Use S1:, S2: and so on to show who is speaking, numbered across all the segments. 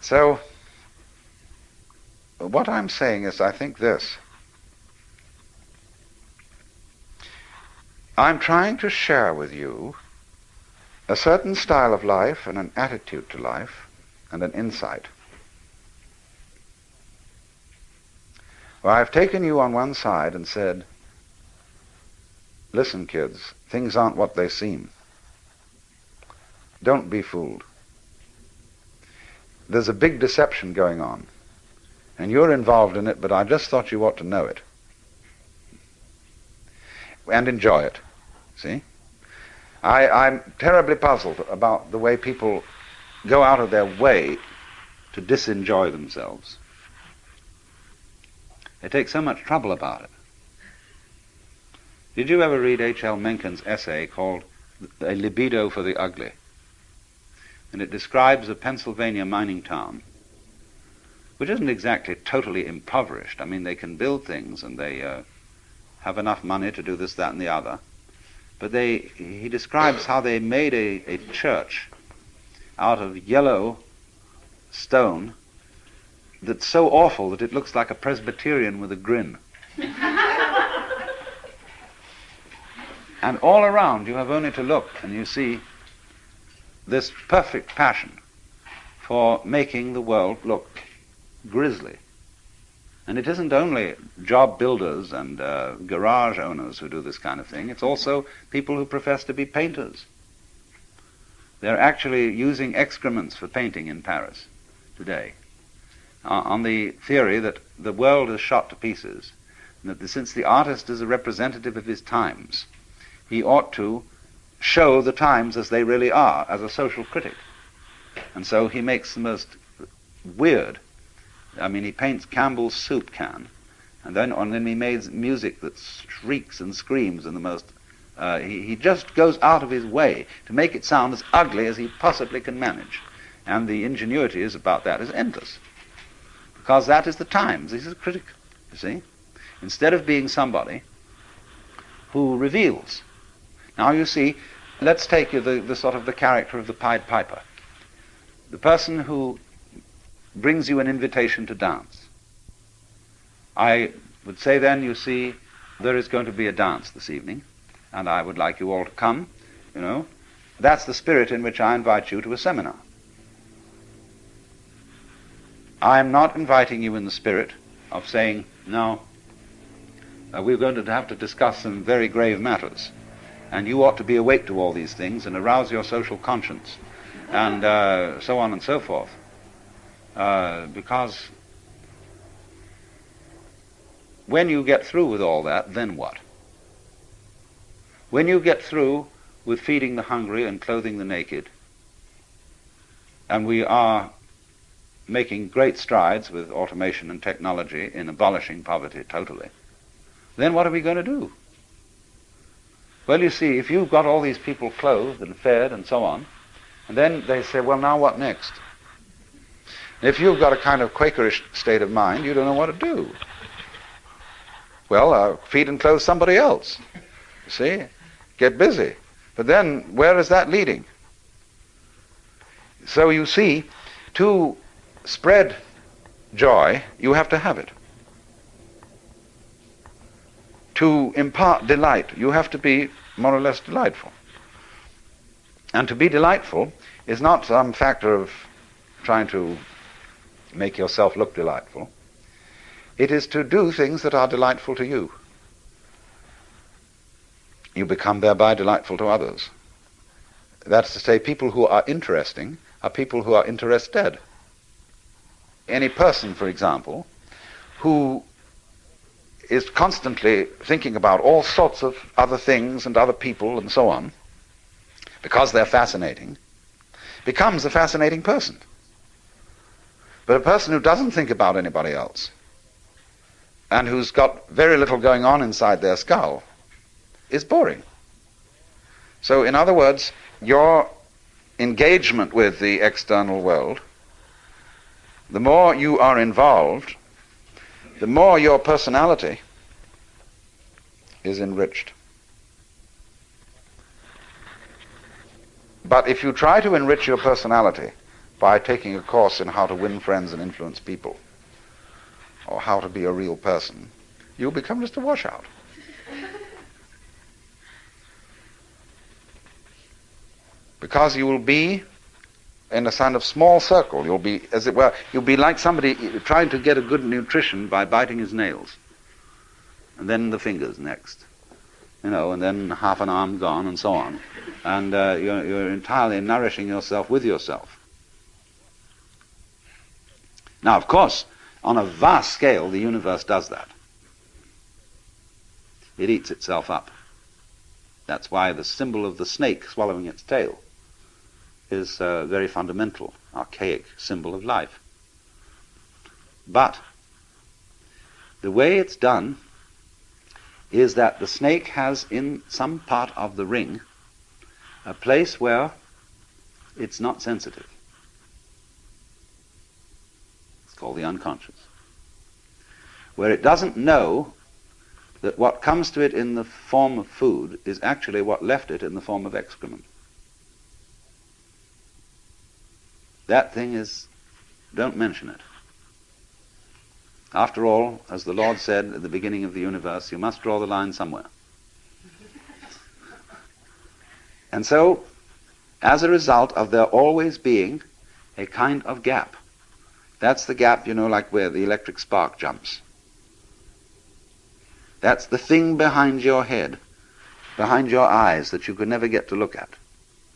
S1: So, what I'm saying is, I think this. I'm trying to share with you a certain style of life and an attitude to life and an insight. Well, I've taken you on one side and said, listen, kids, things aren't what they seem. Don't be fooled. There's a big deception going on, and you're involved in it, but I just thought you ought to know it and enjoy it. See? I, I'm terribly puzzled about the way people go out of their way to disenjoy themselves. They take so much trouble about it. Did you ever read H.L. Mencken's essay called A Libido for the Ugly? And it describes a Pennsylvania mining town, which isn't exactly totally impoverished. I mean, they can build things and they uh, have enough money to do this, that, and the other. But they, he describes how they made a, a church out of yellow stone that's so awful that it looks like a Presbyterian with a grin. and all around you have only to look and you see this perfect passion for making the world look grisly. And it isn't only job builders and uh, garage owners who do this kind of thing, it's also people who profess to be painters. They're actually using excrements for painting in Paris today uh, on the theory that the world is shot to pieces, and that the, since the artist is a representative of his times, he ought to show the times as they really are, as a social critic. And so he makes the most weird I mean, he paints Campbell's soup can, and then and then he makes music that shrieks and screams in the most. Uh, he, he just goes out of his way to make it sound as ugly as he possibly can manage, and the ingenuity is about that is endless, because that is the Times. He's a critic, you see, instead of being somebody who reveals. Now you see, let's take the, the sort of the character of the Pied Piper, the person who brings you an invitation to dance. I would say then, you see, there is going to be a dance this evening, and I would like you all to come, you know. That's the spirit in which I invite you to a seminar. I am not inviting you in the spirit of saying, no, uh, we're going to have to discuss some very grave matters, and you ought to be awake to all these things and arouse your social conscience, and uh, so on and so forth. Uh, because when you get through with all that, then what? When you get through with feeding the hungry and clothing the naked, and we are making great strides with automation and technology in abolishing poverty totally, then what are we going to do? Well, you see, if you've got all these people clothed and fed and so on, and then they say, well, now what next? If you've got a kind of Quakerish state of mind, you don't know what to do. Well, uh, feed and clothe somebody else. You see? Get busy. But then, where is that leading? So you see, to spread joy, you have to have it. To impart delight, you have to be more or less delightful. And to be delightful is not some factor of trying to make yourself look delightful. It is to do things that are delightful to you. You become thereby delightful to others. That's to say, people who are interesting are people who are interested. Any person, for example, who is constantly thinking about all sorts of other things and other people and so on, because they're fascinating, becomes a fascinating person. But a person who doesn't think about anybody else and who's got very little going on inside their skull is boring. So, in other words, your engagement with the external world, the more you are involved, the more your personality is enriched. But if you try to enrich your personality by taking a course in how to win friends and influence people, or how to be a real person, you'll become just a washout. because you will be in a kind of small circle. You'll be, as it were, you'll be like somebody trying to get a good nutrition by biting his nails. And then the fingers next. You know, and then half an arm gone and so on. And uh, you're, you're entirely nourishing yourself with yourself. Now, of course, on a vast scale, the universe does that. It eats itself up. That's why the symbol of the snake swallowing its tail is a very fundamental, archaic symbol of life. But the way it's done is that the snake has in some part of the ring a place where it's not sensitive. It's called the unconscious. Where it doesn't know that what comes to it in the form of food is actually what left it in the form of excrement. That thing is, don't mention it. After all, as the Lord said at the beginning of the universe, you must draw the line somewhere. And so, as a result of there always being a kind of gap, that's the gap, you know, like where the electric spark jumps. That's the thing behind your head, behind your eyes that you could never get to look at.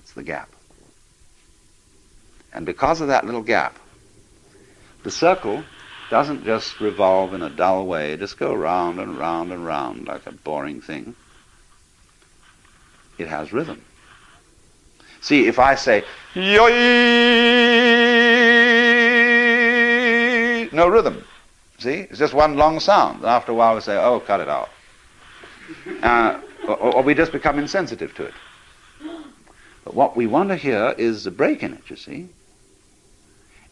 S1: It's the gap. And because of that little gap, the circle doesn't just revolve in a dull way, just go round and round and round like a boring thing. It has rhythm. See, if I say, Yoi! no rhythm. See, it's just one long sound. After a while we say, oh, cut it out. Uh, or, or we just become insensitive to it. But what we want to hear is a break in it, you see.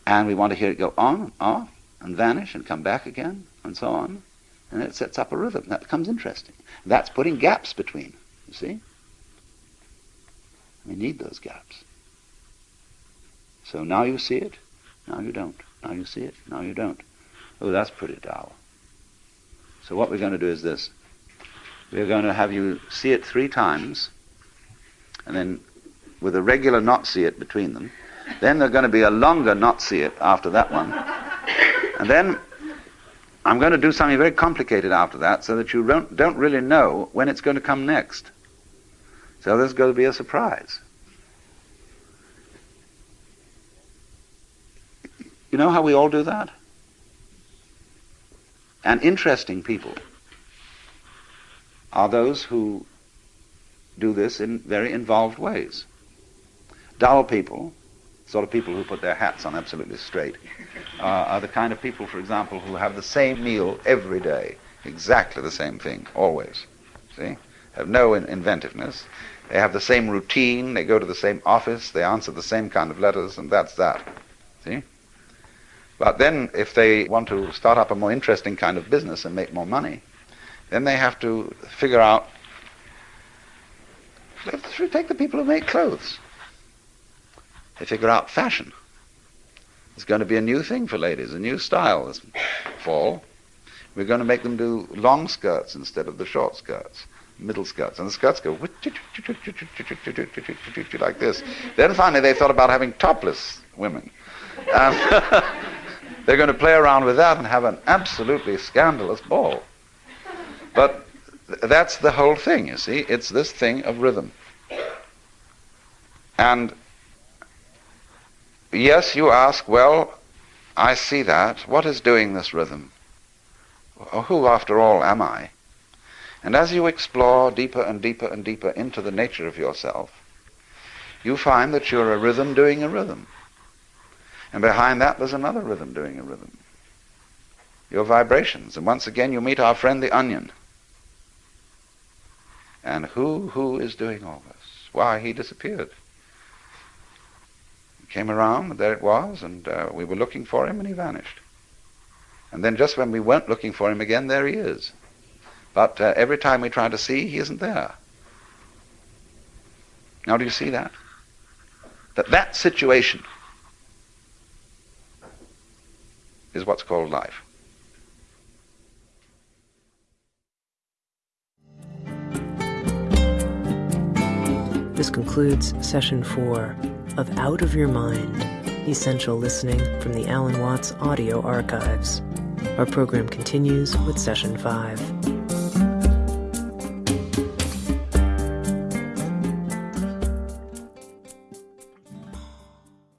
S1: And we want to hear it go on and off and vanish and come back again and so on. And it sets up a rhythm. That becomes interesting. That's putting gaps between, you see? We need those gaps. So now you see it, now you don't. Now you see it, now you don't. Oh, that's pretty dull. So what we're going to do is this. We're going to have you see it three times, and then with a regular not see it between them, then there's going to be a longer not see it after that one. And then I'm going to do something very complicated after that so that you don't, don't really know when it's going to come next. So there's going to be a surprise. You know how we all do that? And interesting people are those who do this in very involved ways. Dull people sort of people who put their hats on absolutely straight, uh, are the kind of people, for example, who have the same meal every day, exactly the same thing, always. See? Have no in- inventiveness. They have the same routine, they go to the same office, they answer the same kind of letters, and that's that. See? But then, if they want to start up a more interesting kind of business and make more money, then they have to figure out. Let's take the people who make clothes. They figure out fashion. It's going to be a new thing for ladies, a new style this fall. We're going to make them do long skirts instead of the short skirts, middle skirts. And the skirts go like this. Then finally they thought about having topless women. Um, they're going to play around with that and have an absolutely scandalous ball. But that's the whole thing, you see. It's this thing of rhythm. And Yes, you ask, well, I see that. What is doing this rhythm? Who, after all, am I? And as you explore deeper and deeper and deeper into the nature of yourself, you find that you're a rhythm doing a rhythm. And behind that, there's another rhythm doing a rhythm. Your vibrations. And once again, you meet our friend the onion. And who, who is doing all this? Why, he disappeared came around, and there it was, and uh, we were looking for him, and he vanished. And then just when we weren't looking for him again, there he is. But uh, every time we try to see, he isn't there. Now, do you see that? That that situation is what's called life.
S2: This concludes session four of Out of Your Mind Essential Listening from the Alan Watts Audio Archives. Our program continues with session five.